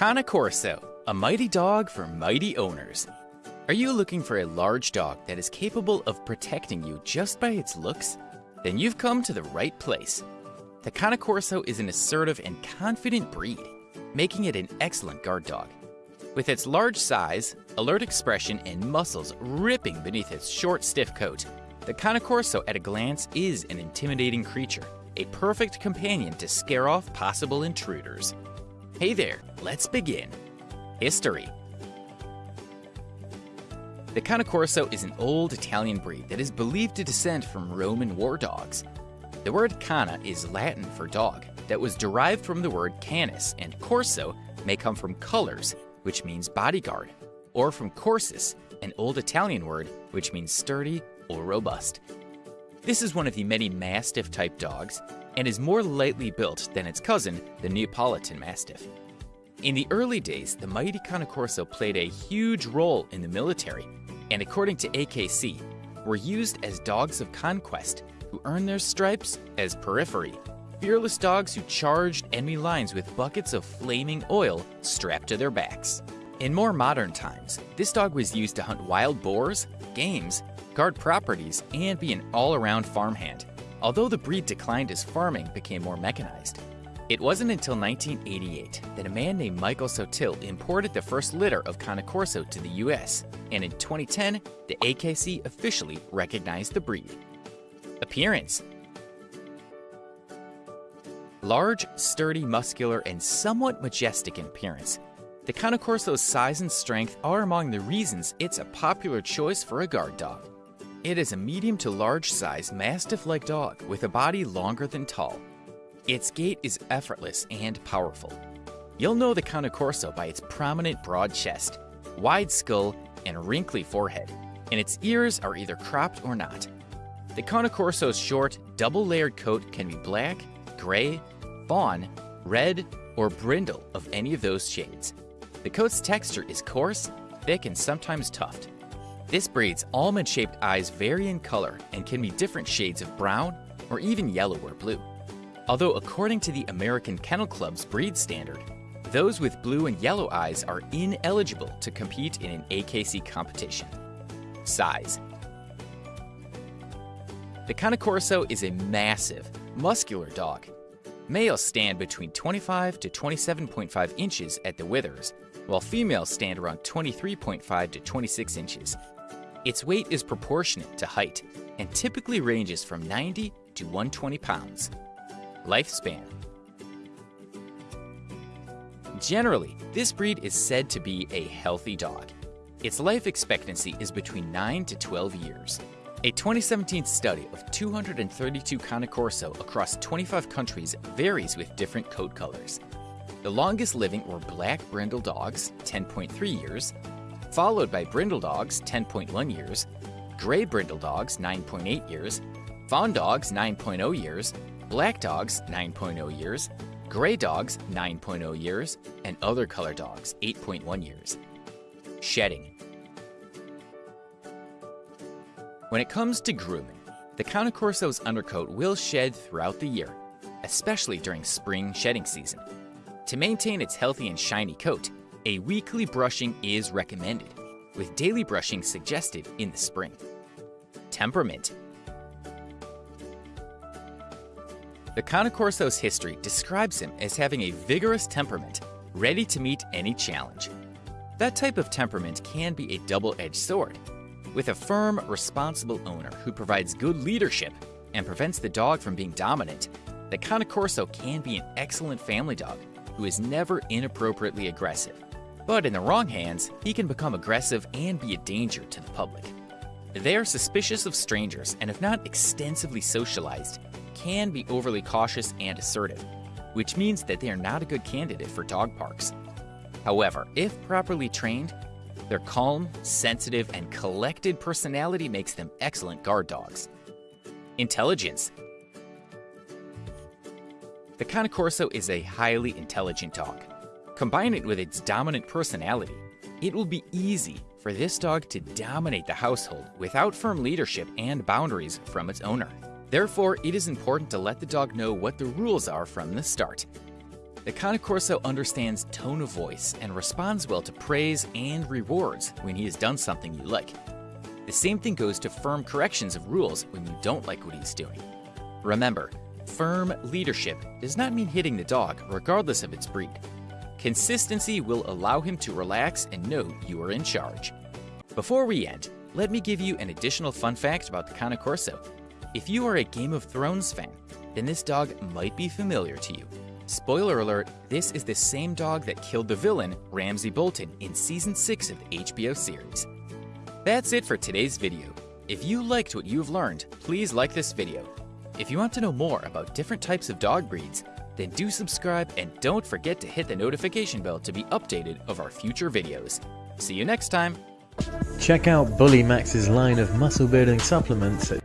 Cane Corso, a mighty dog for mighty owners. Are you looking for a large dog that is capable of protecting you just by its looks? Then you've come to the right place. The Cane Corso is an assertive and confident breed, making it an excellent guard dog. With its large size, alert expression, and muscles ripping beneath its short, stiff coat, the Cane Corso at a glance is an intimidating creature, a perfect companion to scare off possible intruders. Hey there, let's begin. History The Cane Corso is an old Italian breed that is believed to descend from Roman war dogs. The word cana is Latin for dog, that was derived from the word canis, and corso may come from cohors, which means bodyguard, or from corsus, an old Italian word which means sturdy or robust. This is one of the many Mastiff type dogs and is more lightly built than its cousin, the Neapolitan Mastiff. In the early days, the mighty Cane Corso played a huge role in the military, and according to AKC, were used as dogs of conquest who earned their stripes as pireferi, fearless dogs who charged enemy lines with buckets of flaming oil strapped to their backs. In more modern times, this dog was used to hunt wild boars, games, guard properties, and be an all around farmhand, although the breed declined as farming became more mechanized. It wasn't until 1988 that a man named Michael Sottile imported the first litter of Cane Corso to the US, and in 2010, the AKC officially recognized the breed. Appearance Large, sturdy, muscular, and somewhat majestic in appearance, the Cane Corso's size and strength are among the reasons it's a popular choice for a guard dog. It is a medium to large size mastiff like dog with a body longer than tall its gait is effortless and powerful. You'll know the Cane Corso by its prominent broad chest, wide skull, and wrinkly forehead, and its ears are either cropped or not. The Cane Corso's short, double layered coat can be black, gray, fawn, red, or brindle of any of those shades. The coat's texture is coarse, thick, and sometimes tufted. This breed's almond shaped eyes vary in color and can be different shades of brown or even yellow or blue. Although according to the American Kennel Club's breed standard, those with blue and yellow eyes are ineligible to compete in an AKC competition. Size The Cane Corso is a massive, muscular dog. Males stand between 25 to 27.5 inches at the withers, while females stand around 23.5 to 26 inches. Its weight is proportionate to height and typically ranges from 90 to 120 pounds. Lifespan Generally, this breed is said to be a healthy dog. Its life expectancy is between 9 to 12 years. A 2017 study of 232 Cane Corso across 25 countries varies with different coat colors. The longest living were black brindle dogs, 10.3 years, followed by brindle dogs, 10.1 years, gray brindle dogs, 9.8 years, fawn dogs, 9.0 years, black dogs 9.0 years, gray dogs 9.0 years, and other color dogs 8.1 years. Shedding. When it comes to grooming, the Cane Corso's undercoat will shed throughout the year, especially during spring shedding season. To maintain its healthy and shiny coat, a weekly brushing is recommended, with daily brushing suggested in the spring. Temperament The Cane Corso's history describes him as having a vigorous temperament, ready to meet any challenge. That type of temperament can be a double edged sword. With a firm, responsible owner who provides good leadership and prevents the dog from being dominant, the Cane Corso can be an excellent family dog who is never inappropriately aggressive. But in the wrong hands, he can become aggressive and be a danger to the public. They are suspicious of strangers and if not extensively socialized, can be overly cautious and assertive, which means that they are not a good candidate for dog parks. However, if properly trained, their calm, sensitive, and collected personality makes them excellent guard dogs. Intelligence The Cane is a highly intelligent dog. Combine it with its dominant personality, it will be easy for this dog to dominate the household without firm leadership and boundaries from its owner. Therefore, it is important to let the dog know what the rules are from the start. The Cane Corso understands tone of voice and responds well to praise and rewards when he has done something you like. The same thing goes to firm corrections of rules when you don't like what he's doing. Remember, firm leadership does not mean hitting the dog, regardless of its breed. Consistency will allow him to relax and know you are in charge. Before we end, let me give you an additional fun fact about the Cane Corso. If you are a Game of Thrones fan, then this dog might be familiar to you. Spoiler alert, this is the same dog that killed the villain, Ramsay Bolton, in Season 6 of the HBO series. That's it for today's video. If you liked what you've learned, please like this video. If you want to know more about different types of dog breeds, then do subscribe and don't forget to hit the notification bell to be updated of our future videos. See you next time! Check out Bully Max's line of muscle building supplements at